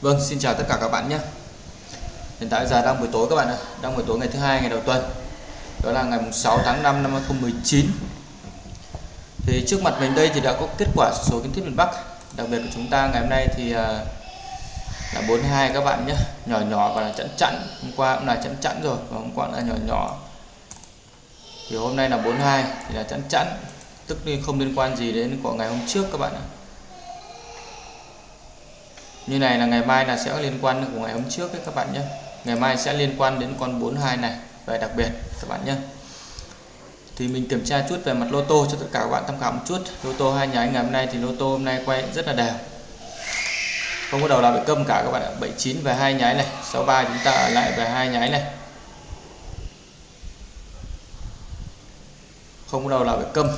Vâng, xin chào tất cả các bạn nhé. Hiện tại giờ đang buổi tối các bạn ạ, đang buổi tối ngày thứ hai ngày đầu tuần. Đó là ngày 6 tháng 5 năm 2019. Thì trước mặt mình đây thì đã có kết quả số kiến thiết miền Bắc. Đặc biệt của chúng ta ngày hôm nay thì à, là 42 các bạn nhé. Nhỏ nhỏ và là chẵn chẵn. Hôm qua cũng là chẵn chẵn rồi và hôm qua là nhỏ nhỏ. Thì hôm nay là 42 thì là chẵn chẵn. Tức là không liên quan gì đến của ngày hôm trước các bạn ạ như này là ngày mai là sẽ liên quan của ngày hôm trước đấy các bạn nhé. Ngày mai sẽ liên quan đến con 42 này về đặc biệt các bạn nhé. Thì mình kiểm tra chút về mặt lô tô cho tất cả các bạn tham khảo một chút. Lô tô hai nháy ngày hôm nay thì lô tô hôm nay quay rất là đều. Không có đầu nào bị câm cả các bạn ạ. 79 về hai nháy này 63 chúng ta ở lại về hai nháy này. Không có đầu nào bị câm.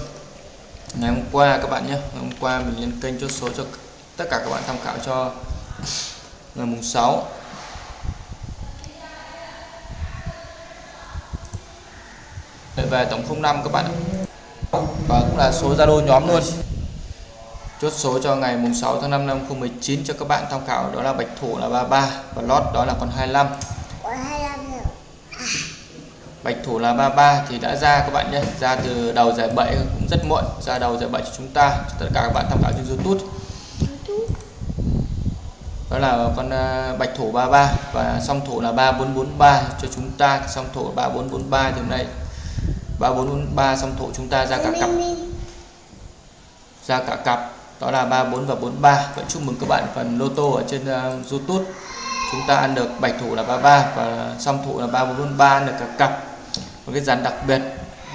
Ngày hôm qua các bạn nhé, ngày hôm qua mình lên kênh chốt số cho tất cả các bạn tham khảo cho ngày mùng 6 về tổng 05 các bạn và cũng là số Zalo nhóm luôn. Chốt số cho ngày mùng 6 tháng 5 năm 2019 cho các bạn tham khảo đó là bạch thủ là 33 và lót đó là con 25 bạch thủ là 33 thì đã ra các bạn nhé. Ra từ đầu giải 7 cũng rất muộn ra đầu giải 7 cho chúng ta. Cho tất cả các bạn tham khảo trên YouTube đó là con à, bạch thủ 33 và song thủ là 3443 cho chúng ta. Song thủ 3443 thì hôm nay 3443 song thủ chúng ta ra cả cặp. Ra cả cặp. Đó là 34 và 43 vẫn chúc mừng các bạn phần lô tô ở trên uh, YouTube. Chúng ta ăn được bạch thủ là 33 và song thủ là 3443 ăn được cả cặp. Một cái dàn đặc biệt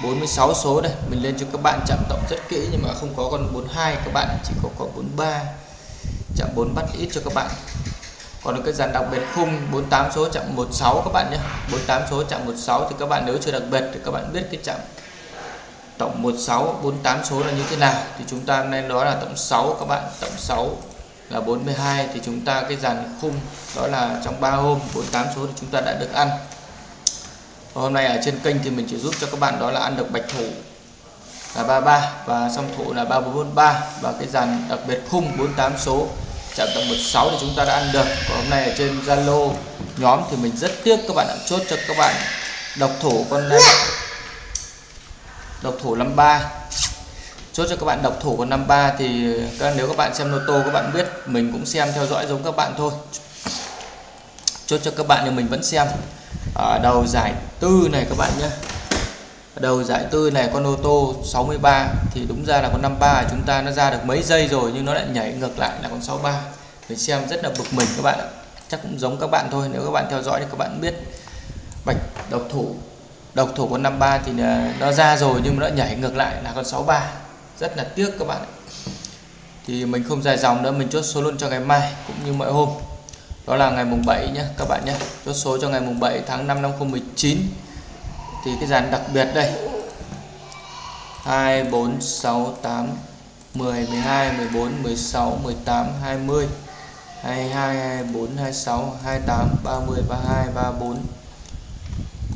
46 số đây. Mình lên cho các bạn chạm tổng rất kỹ nhưng mà không có con 42 các bạn chỉ có con 43 chạm 4 bắt ít cho các bạn. Còn cái dàn đặc biệt khung 48 số, chạm 16 các bạn nhé. 48 số, chạm 16 thì các bạn nếu chưa đặc biệt thì các bạn biết cái chạm tổng 16 48 số là như thế nào. Thì chúng ta nên đó là tổng 6 các bạn. Tổng 6 là 42 thì chúng ta cái dàn khung đó là trong 3 hôm 48 số thì chúng ta đã được ăn. Và hôm nay ở trên kênh thì mình chỉ giúp cho các bạn đó là ăn được bạch thủ là 33 và song thủ là 343 và cái dàn đặc biệt khung 48 số chạm tầm 16 thì chúng ta đã ăn được. Còn hôm nay ở trên Zalo nhóm thì mình rất tiếc các bạn đã chốt cho các bạn độc thủ con độc thủ 53 chốt cho các bạn độc thủ con 53 thì các nếu các bạn xem lô tô, các bạn biết mình cũng xem theo dõi giống các bạn thôi. Chốt cho các bạn thì mình vẫn xem. Ở đầu giải tư này các bạn nhé đầu giải tư này con ô tô 63 thì đúng ra là con 53 chúng ta nó ra được mấy giây rồi nhưng nó lại nhảy ngược lại là con 63 mình xem rất là bực mình các bạn ạ. Chắc cũng giống các bạn thôi, nếu các bạn theo dõi thì các bạn biết. Bạch, độc thủ. Độc thủ con 53 thì à, nó ra rồi nhưng mà nó nhảy ngược lại là con 63 rất là tiếc các bạn thì mình không dài dòng nữa, mình chốt số luôn cho ngày mai cũng như mọi hôm. Đó là ngày mùng 7 nhé các bạn nhé chốt số cho ngày mùng 7 tháng 5 năm 2019 thì cái dàn đặc biệt đây. 2 4 6 8 10 12 14 16 18 20 22 24 26 28 30 32 34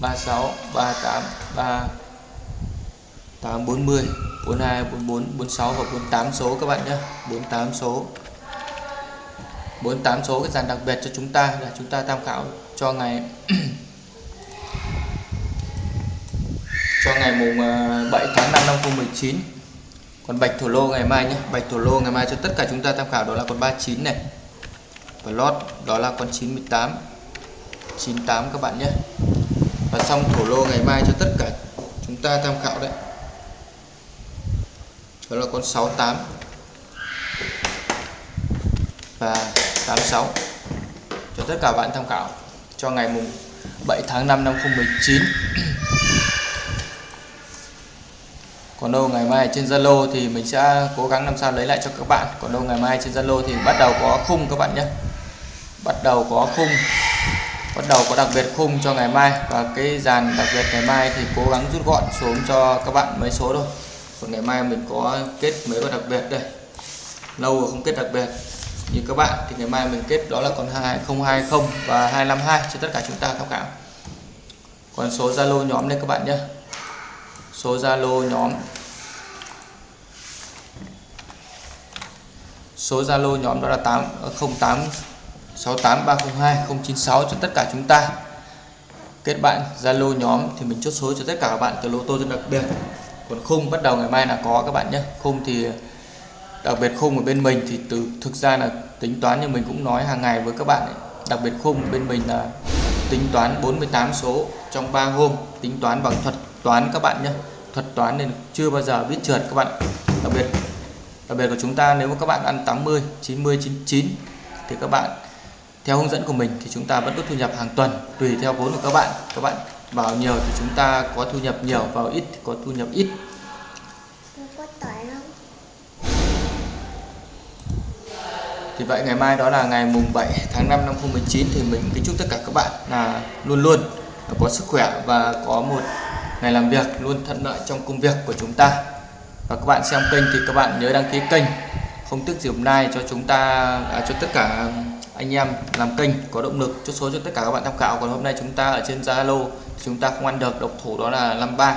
36 38 3 8 40 42 44 46 và 48 số các bạn nhé. 48 số. 48 số cái dàn đặc biệt cho chúng ta là chúng ta tham khảo cho ngày cho ngày mùng ờ, 7 tháng 5 năm 2019 còn bạch thổ lô ngày mai nhé. Bạch thổ lô ngày mai cho tất cả chúng ta tham khảo, đó là con 39 này. Và lót, đó là con 98 98 các bạn nhé. Và xong thổ lô ngày mai cho tất cả chúng ta tham khảo đấy. Đó là con 68 và 86 cho tất cả bạn tham khảo. Cho ngày mùng 7 tháng 5 năm 2019 còn đâu ngày mai trên Zalo thì mình sẽ cố gắng làm sao lấy lại cho các bạn. Còn đâu ngày mai trên Zalo thì bắt đầu có khung các bạn nhé. Bắt đầu có khung, bắt đầu có đặc biệt khung cho ngày mai. Và cái dàn đặc biệt ngày mai thì cố gắng rút gọn xuống cho các bạn mấy số thôi. Còn ngày mai mình có kết mấy con đặc biệt đây. Lâu rồi không kết đặc biệt. Như các bạn thì ngày mai mình kết đó là con 2020 và 252 cho tất cả chúng ta tham khảo. Còn số Zalo nhóm đây các bạn nhé số Zalo nhóm. Số Zalo nhóm đó là 8 08 68302 096 cho tất cả chúng ta. Kết bạn Zalo nhóm thì mình chốt số cho tất cả các bạn từ lô tô rất đặc biệt. Còn khung bắt đầu ngày mai là có các bạn nhé. Khung thì, đặc biệt khung ở bên mình thì từ, thực ra là tính toán như mình cũng nói hàng ngày với các bạn ấy. đặc biệt khung bên mình là tính toán 48 số trong 3 hôm, tính toán bằng thuật toán các bạn nhé. Thuật toán nên chưa bao giờ biết trượt các bạn. Đặc biệt đặc biệt của chúng ta nếu mà các bạn ăn 80 90 99 thì các bạn theo hướng dẫn của mình thì chúng ta vẫn có thu nhập hàng tuần tùy theo vốn của các bạn. Các bạn vào nhiều thì chúng ta có thu nhập nhiều vào ít thì có thu nhập ít. Thì vậy ngày mai đó là ngày mùng 7 tháng 5 năm 2019 thì mình kính chúc tất cả các bạn là luôn luôn có sức khỏe và có một ngày làm việc luôn thuận lợi trong công việc của chúng ta. Và các bạn xem kênh thì các bạn nhớ đăng ký kênh. Không tức hôm nay cho chúng ta à, cho tất cả anh em làm kênh có động lực chốt số cho tất cả các bạn tham khảo. Còn hôm nay chúng ta ở trên Zalo chúng ta không ăn được độc thủ đó là 53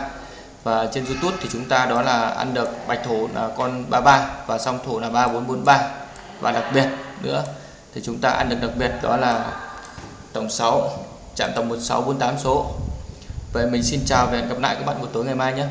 và trên YouTube thì chúng ta đó là ăn được bạch thủ là con 33 và song thủ là 3443 và đặc biệt nữa thì chúng ta ăn được đặc biệt đó là tổng 6 chạm tổng 1648 số vậy mình xin chào và hẹn gặp lại các bạn buổi tối ngày mai nhé.